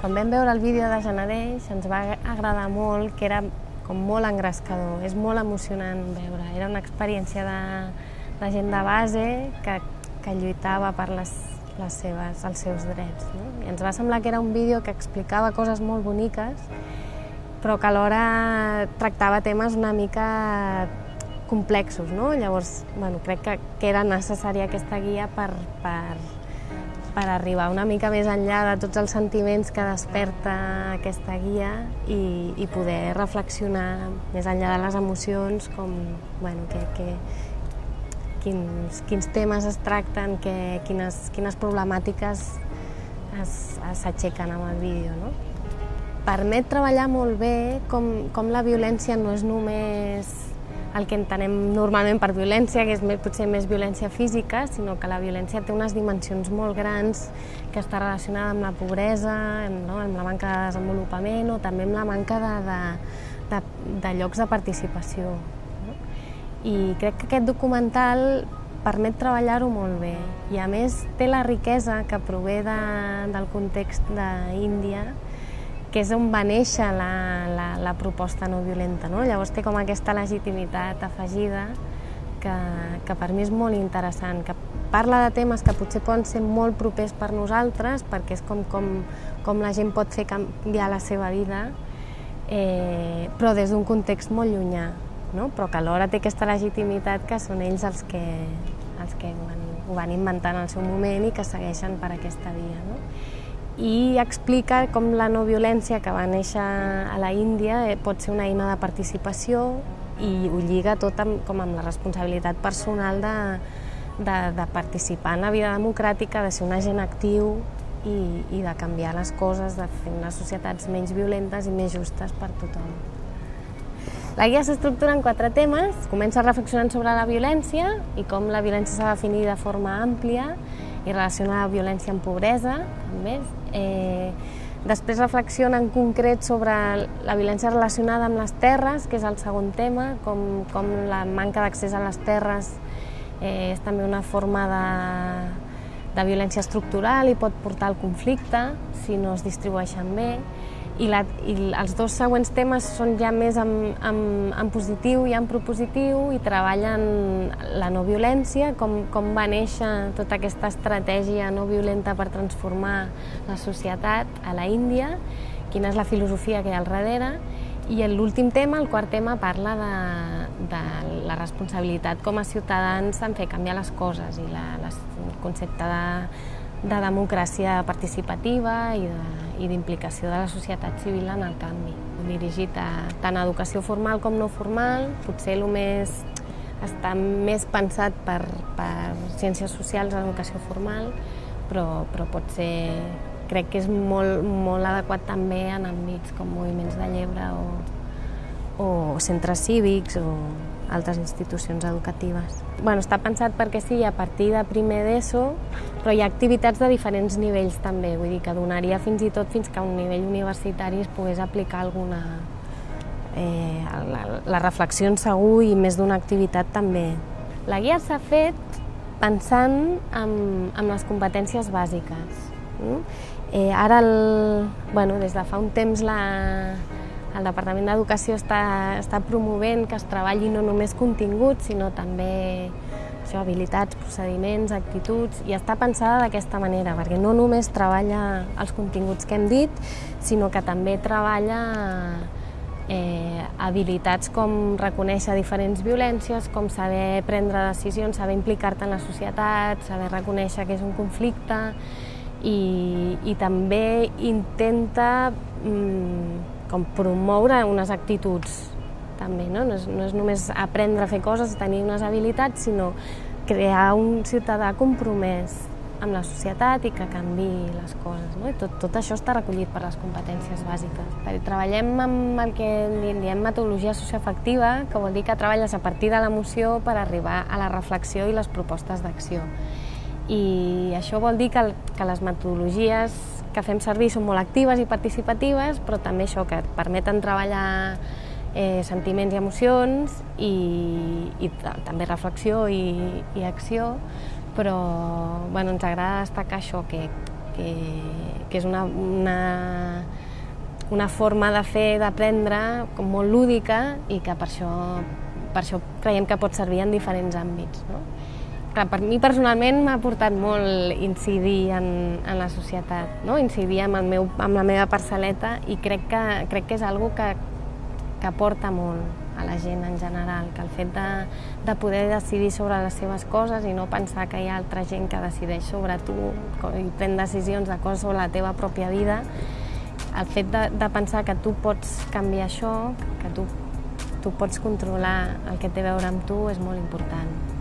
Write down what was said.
Quan vam veure el vídeo de Genadeix ens va agradar molt, que era com molt engrescador, és molt emocionant veure. Era una experiència de, de gent de base que, que lluitava per les, les seves, els seus drets. No? I ens va semblar que era un vídeo que explicava coses molt boniques, però que alhora tractava temes una mica complexos. No? Llavors, bueno, crec que, que era necessària aquesta guia per, per, per arribar una mica més enllà de tots els sentiments que desperta aquesta guia i, i poder reflexionar més enllà de les emocions com bueno, que, que, quins, quins temes es tracten, que, quines, quines problemàtiques s'aixequen amb el vídeo. No? Permet treballar molt bé com, com la violència no és només el que entenem normalment per violència, que és més, potser més violència física, sinó que la violència té unes dimensions molt grans que està relacionada amb la pobresa, amb, no, amb la manca de desenvolupament o també amb la manca de, de, de, de llocs de participació. No? I crec que aquest documental permet treballar-ho molt bé i a més té la riquesa que prové de, del context d'Índia que és on va néixer la, la, la proposta no violenta. No? Llavors té com aquesta legitimitat afegida que, que per mi és molt interessant, que parla de temes que potser poden ser molt propers per nosaltres, perquè és com, com, com la gent pot fer canviar la seva vida, eh, però des d'un context molt llunyà, no? però que alhora té aquesta legitimitat que són ells els que, els que ho, van, ho van inventar en el seu moment i que segueixen per aquesta via. No? I explica com la no violència que va néixer a la Índia eh, pot ser una eina de participació i ho lliga tot amb, com amb la responsabilitat personal de, de, de participar en la vida democràtica, de ser un agent actiu i, i de canviar les coses, de fer unes societats menys violentes i més justes per tothom. La guia s'estructura en quatre temes. Comença reflexionant sobre la violència i com la violència s'ha de definir de forma àmplia i relaciona la violència amb pobresa, també. Eh, després reflexiona en concret sobre la violència relacionada amb les terres, que és el segon tema, com, com la manca d'accés a les terres eh, és també una forma de, de violència estructural i pot portar al conflicte si no es distribueixen bé i, la, i els dos següents temes són ja més en, en, en positiu i en propositiu i treballen la no violència, com, com va néixer tota aquesta estratègia no violenta per transformar la societat a la Índia, quina és la filosofia que hi ha al darrere, i l'últim tema, el quart tema, parla de, de la responsabilitat com a ciutadans en fer canviar les coses i la, la, el concepte de, de democràcia participativa i d'implicació de, de la societat civil en el canvi. Dirigit a tant a educació formal com no formal, potser el més està més pensat per, per ciències socials a l'educació formal, però, però pot ser, crec que és molt, molt adequat també en àmbits com moviments de llebre o, o centres cívics o altres institucions educatives. Bueno, està pensat perquè sí, a partir de primer d'ESO, però hi ha activitats de diferents nivells també, vull dir que donaria fins i tot fins que a un nivell universitari es pogués aplicar alguna... Eh, la, la reflexió en segur i més d'una activitat també. La guia s'ha fet pensant en, en les competències bàsiques. Mm? Eh, ara, el, bueno, des de fa un temps la, el Departament d'Educació està, està promovent que es treballi no només continguts, sinó també això, habilitats, procediments, actituds, i està pensada d'aquesta manera, perquè no només treballa els continguts que hem dit, sinó que també treballa eh, habilitats com reconèixer diferents violències, com saber prendre decisions, saber implicar-te en la societat, saber reconèixer que és un conflicte, i, i també intenta mm, com promoure unes actituds també, no? No és, no és només aprendre a fer coses, tenir unes habilitats, sinó crear un ciutadà compromès amb la societat i que canvi les coses. No? I tot, tot això està recollit per les competències bàsiques. Treballem amb el que diem metodologia socioafectiva, que vol dir que treballes a partir de l'emoció per arribar a la reflexió i les propostes d'acció. I això vol dir que, que les metodologies que fem servir són molt actives i participatives, però també això, que et permeten treballar eh, sentiments i emocions i, i també reflexió i, i acció, però bueno, ens agrada destacar això, que, que, que és una, una, una forma de fer, d'aprendre, molt lúdica i que per això, per això creiem que pot servir en diferents àmbits. No? Clar, per mi personalment m'ha portat molt incidir en, en la societat, no? incidir amb, el meu, amb la meva parcel·leta i crec que, crec que és algo que, que aporta molt a la gent en general, que el fet de, de poder decidir sobre les seves coses i no pensar que hi ha altra gent que decideix sobre tu i pren decisions de coses sobre la teva pròpia vida, el fet de, de pensar que tu pots canviar això, que tu, tu pots controlar el que té a veure amb tu és molt important.